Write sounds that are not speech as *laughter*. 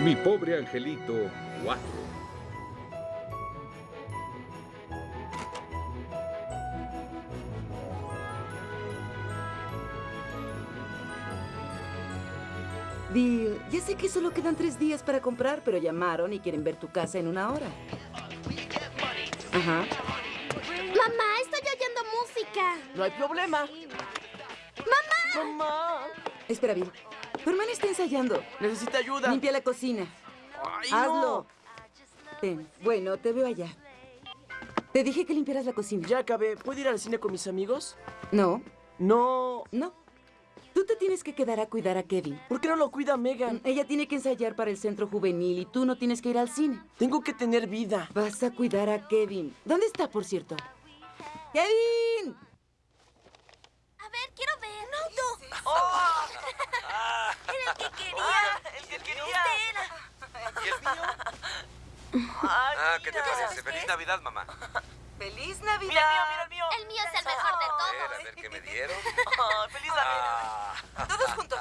Mi pobre angelito 4. Bill, ya sé que solo quedan tres días para comprar, pero llamaron y quieren ver tu casa en una hora. Ajá. Mamá, estoy oyendo música. No hay problema. ¡Mamá! Mamá. Espera, Bill. Tu hermana está ensayando. Necesita ayuda. Limpia la cocina. Ay, Hazlo. no. Ten. Bueno, te veo allá. Te dije que limpiaras la cocina. Ya acabé. ¿Puedo ir al cine con mis amigos? No, No. no. Tú te tienes que quedar a cuidar a Kevin. ¿Por qué no lo cuida Megan? Ella tiene que ensayar para el centro juvenil y tú no tienes que ir al cine. Tengo que tener vida. Vas a cuidar a Kevin. ¿Dónde está, por cierto? ¡Kevin! A ver, quiero ver. No, tú. ¡Oh! que quería. Ah, el que quería. ¿Y el mío? Ah, ¿qué te parece? Feliz Navidad, mamá. ¡Feliz Navidad! Mira el mío, mira el mío. El mío es el mejor de todos. Ver, a ver qué me dieron. *laughs* ¡Feliz Navidad! Ah. Todos juntos.